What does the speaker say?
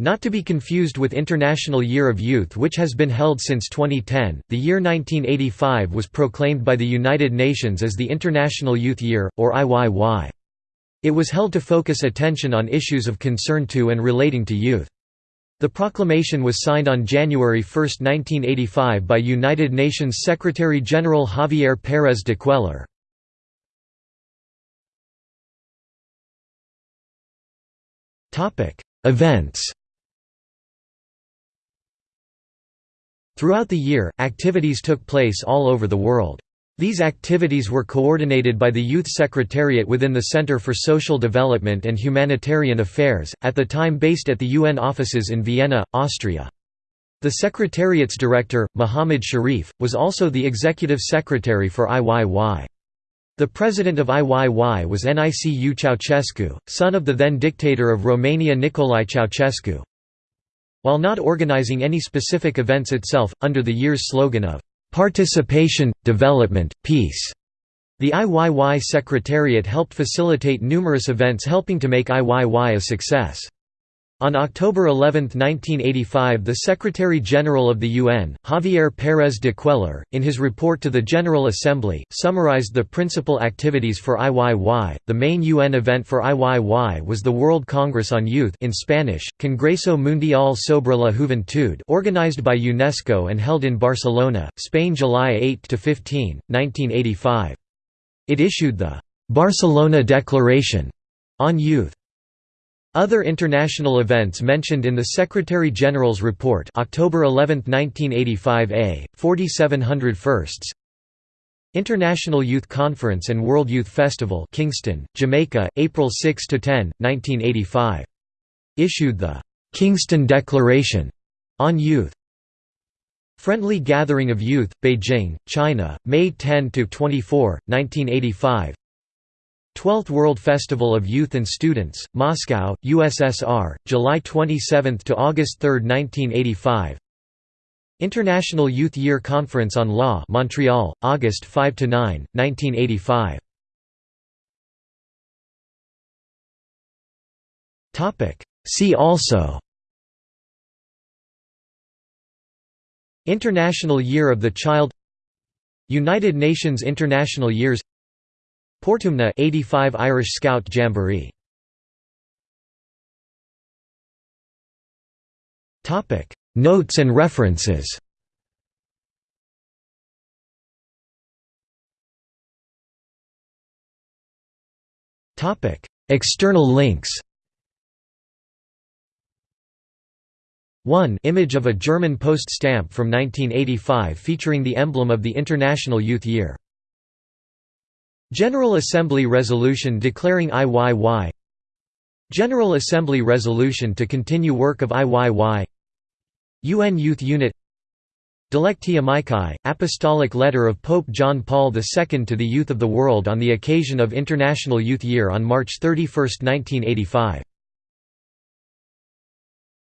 Not to be confused with International Year of Youth which has been held since 2010, the year 1985 was proclaimed by the United Nations as the International Youth Year, or IYY. It was held to focus attention on issues of concern to and relating to youth. The proclamation was signed on January 1, 1985 by United Nations Secretary-General Javier Pérez de Cuéllar. Events Throughout the year, activities took place all over the world. These activities were coordinated by the Youth Secretariat within the Center for Social Development and Humanitarian Affairs, at the time based at the UN offices in Vienna, Austria. The Secretariat's director, Muhammad Sharif, was also the executive secretary for IYY. The president of IYY was Nicu Ceausescu, son of the then dictator of Romania Nicolae Ceausescu. While not organizing any specific events itself, under the year's slogan of "'Participation, Development, Peace' the IYY Secretariat helped facilitate numerous events helping to make IYY a success. On October 11, 1985 the Secretary-General of the UN, Javier Pérez de Cuéllar, in his report to the General Assembly, summarized the principal activities for IYY. The main UN event for IYY was the World Congress on Youth in Spanish, Congreso Mundial sobre la Juventud organized by UNESCO and held in Barcelona, Spain July 8–15, 1985. It issued the «Barcelona Declaration» on youth. Other international events mentioned in the Secretary-General's report October 11, 1985 A, 4700 firsts International Youth Conference and World Youth Festival Kingston, Jamaica, April 6–10, 1985. Issued the «Kingston Declaration» on youth. Friendly Gathering of Youth, Beijing, China, May 10–24, 1985 12th World Festival of Youth and Students, Moscow, USSR, July 27 to August 3, 1985. International Youth Year Conference on Law, Montreal, August 5 to 9, 1985. Topic: See also International Year of the Child United Nations International Years Portumna 85 Irish Scout Jamboree. Topic. Notes and references. Topic. External links. 1 Image of a German post stamp from 1985 featuring the emblem of the International Youth Year General Assembly Resolution declaring IYY General Assembly Resolution to continue work of IYY UN Youth Unit Dilecti Amici, Apostolic Letter of Pope John Paul II to the youth of the world on the occasion of International Youth Year on March 31, 1985